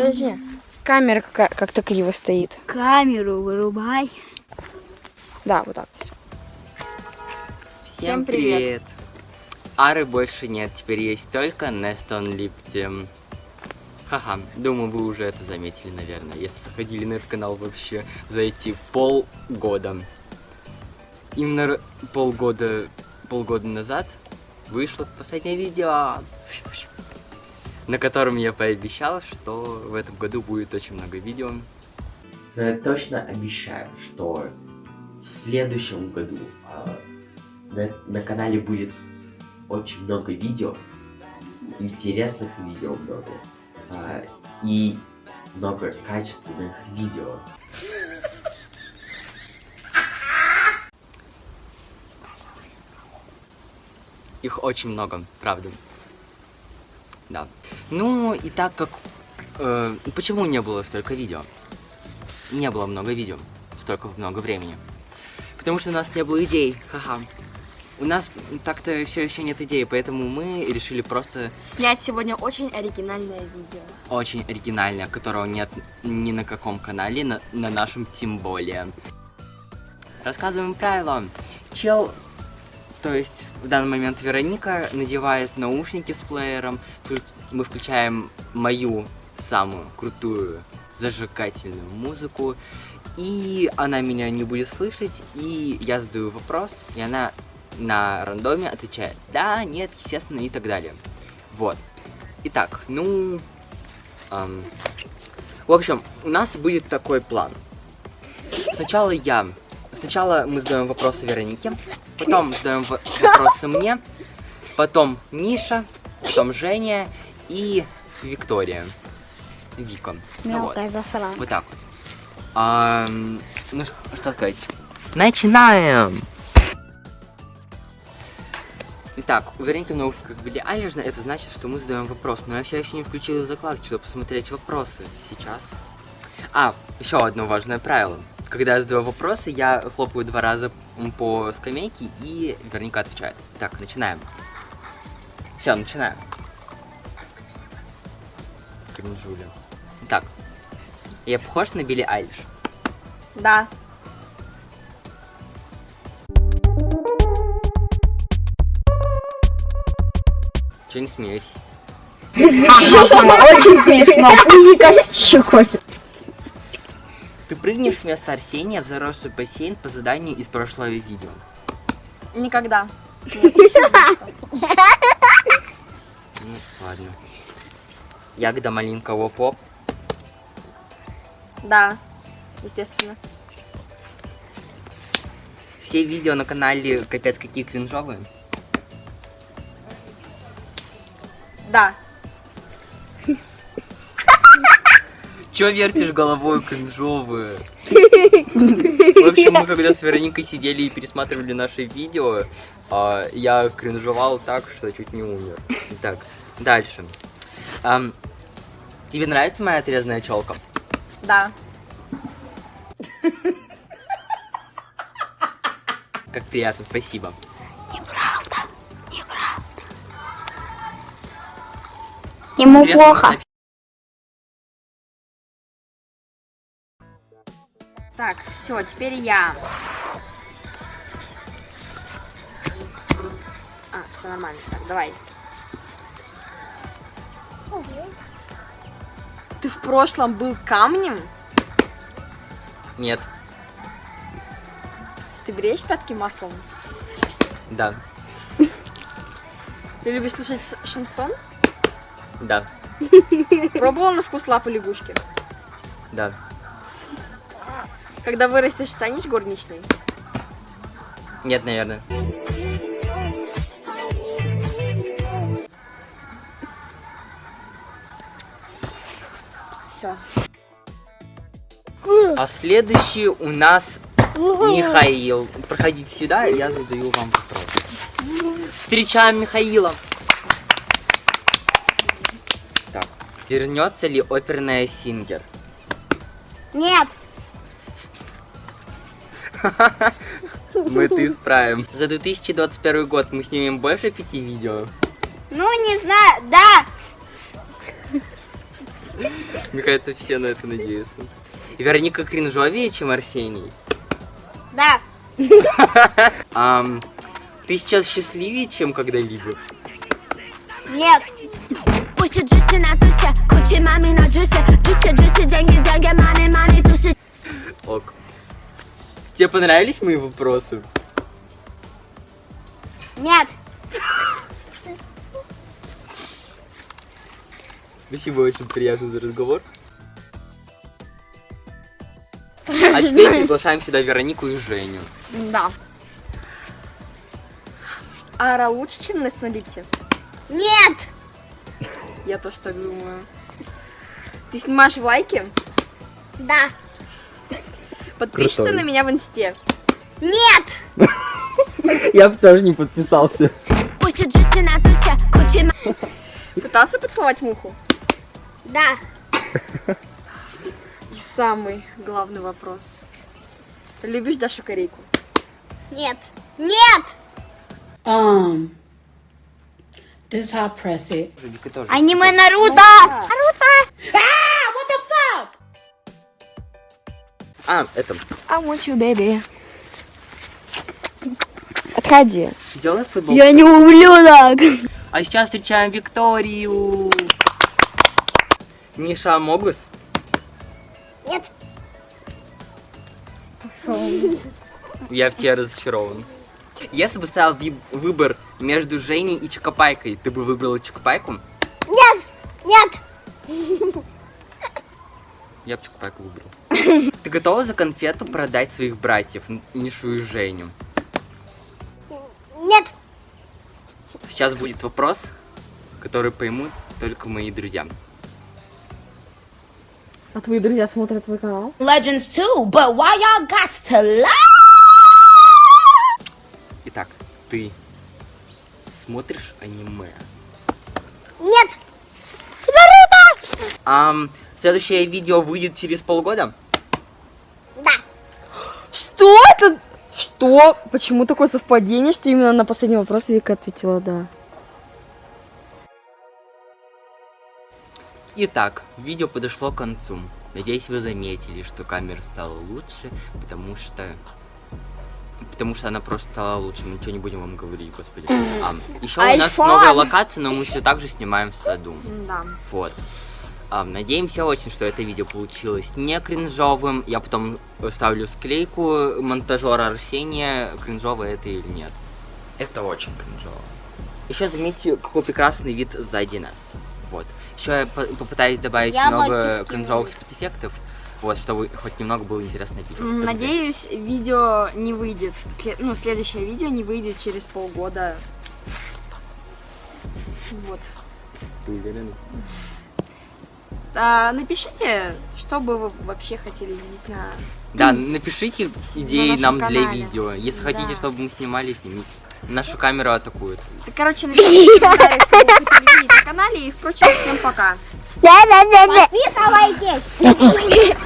Подожди. Камера как- как-то криво стоит. Камеру вырубай. Да, вот так. всё. Всем Всем привет. привет! Ары больше нет, теперь есть только Нестон Липтем. Ха-ха, думаю, вы уже это заметили, наверное, если заходили на этот канал вообще за эти полгода. Именно полгода, полгода назад вышло последнее видео, на котором я пообещал, что в этом году будет очень много видео. Но я точно обещаю, что в следующем году а, на, на канале будет очень много видео, интересных видео много, а, и много качественных видео. Их очень много, правда. Да. Ну, и так как... э, почему не было столько видео? Не было много видео. Столько много времени. Потому что у нас не было идей. Ха-ха. У нас так-то все еще нет идей, поэтому мы решили просто Снять сегодня очень оригинальное видео. очень оригинальное, которого нет ни на каком канале, на, на нашем тем более. Рассказываем правила. Чел, то есть в данный момент Вероника надевает наушники с плеером, мы включаем мою самую крутую зажигательную музыку, и она меня не будет слышать, и я задаю вопрос, и она на рандоме отвечает да, нет, естественно и так далее. Вот. Итак, ну, Ам, В общем, у нас будет такой план. Сначала я. Сначала мы задаем вопросы Веронике, потом задаем вопросы мне, потом Миша, потом Женя и Виктория. Вика. Ну вот. Мелкая засрана. Вот так вот. Ам, ну что, что сказать? Начинаем! Итак, у Вероники в наушниках были Айлиш, это значит, что мы задаем вопрос. Но я все еще не включила закладку, чтобы посмотреть вопросы сейчас. А, еще одно важное правило. Когда я задаю вопросы, я хлопаю два раза по скамейке, и Вероника отвечает. Так, начинаем. Все, начинаем. Кринжуля. Так, я похож на Билли Айлиш? Да. Че не смеюсь? Очень смешно. Пузика щекочет. Ты прыгнешь вместо Арсения в заросший бассейн по заданию из прошлого видео. Никогда. Ну, ладно. Ягода малинка воп-воп. Да. Естественно. Все видео на канале капец какие кринжовые. Да. Чё вертишь головой кринжовые? В общем, мы когда с Вероникой сидели и пересматривали наши видео, а, я кринжовал так, что чуть не умер. Так, дальше. Тебе нравится моя отрезанная челка? Да. Как приятно, спасибо. Ему Интересно, плохо. Так, все, теперь я. А, все нормально. Так, давай. Ты в прошлом был камнем? Нет, Ты бреешь пятки маслом? да, Ты любишь слушать шансон? да, Пробовал на вкус лапы лягушки? да. Когда вырастешь, станешь горничной? Нет, наверное. Все. А следующий у нас Михаил. Проходите сюда, я задаю вам вопрос. Встречаем Михаила. Так, вернется ли оперная Сингер? Нет. Мы это исправим. За 2021 год мы снимем больше пяти видео. Ну, не знаю. Да. Мне кажется, все на это надеются. И Вероника кринжовее, чем Арсений. Да. Ам, ты сейчас счастливее, чем когда-либо? Нет. Пусть джуси на тусе, кучи мами на джусе Джуси, джуси, деньги, деньги, мани, мани, тусы Ок. Тебе понравились мои вопросы? Нет. Спасибо, очень приятно за разговор. А теперь приглашаем сюда Веронику и Женю. Да. Ара лучше, чем на лифте? Нет. Я тоже так думаю. Ты снимаешь лайки? Да. Подпишешься Крутой. на меня в инсте? Нет. Я бы тоже не подписался. Пытался поцеловать муху? Да. И самый главный вопрос. Любишь Дашу Корейку? Нет. Нет. Um, this press it. Тоже. Аниме Наруто. А, это. I want you, baby. Отходи. Сделай футбол. Я не ублюдок. А сейчас встречаем Викторию. Миша Амогус. Нет. Я в тебе разочарован. Если бы стоял выбор между Женей и Чокопайкой, ты бы выбрала Чокопайку? Нет. Нет. Я бы Чокопайку выбрал. Ты готова за конфету продать своих братьев, Мишу и Женю? Нет. Сейчас будет вопрос, который поймут только мои друзья. А твои друзья смотрят твой канал? Legends too, but why y'all got to lie? Итак, ты смотришь аниме? Нет. Ам, следующее видео выйдет через полгода? Что это? Что? Почему такое совпадение, что именно на последний вопрос Вика ответила да? Итак, видео подошло к концу. Надеюсь, вы заметили, что камера стала лучше, потому что... Потому что она просто стала лучше, мы ничего не будем вам говорить, господи. А, еще у нас новая локация, но мы все так же снимаем в саду. Да. Вот. А, надеемся очень, что это видео получилось не кринжовым. Я потом ставлю склейку монтажера Арсения, кринжовое это или нет. Это очень кринжово. Еще заметьте, какой прекрасный вид сзади нас. Вот. Еще я по- попытаюсь добавить Яблоки много кринжовых спецэффектов. Вот, чтобы хоть немного было интересное видео. Надеюсь, видео не выйдет. сле- Ну, следующее видео не выйдет через полгода. Вот. Ты уверена? А, напишите, что бы вы вообще хотели видеть на... Да, напишите идеи нашем нам для канале. видео. Если хотите, Да. чтобы мы снимали, снимите. Нашу камеру атакуют. Так, короче, напишите в комментариях, что вы хотели видеть на канале. И, впрочем, всем пока. Да, да, да, да. Подписывайтесь.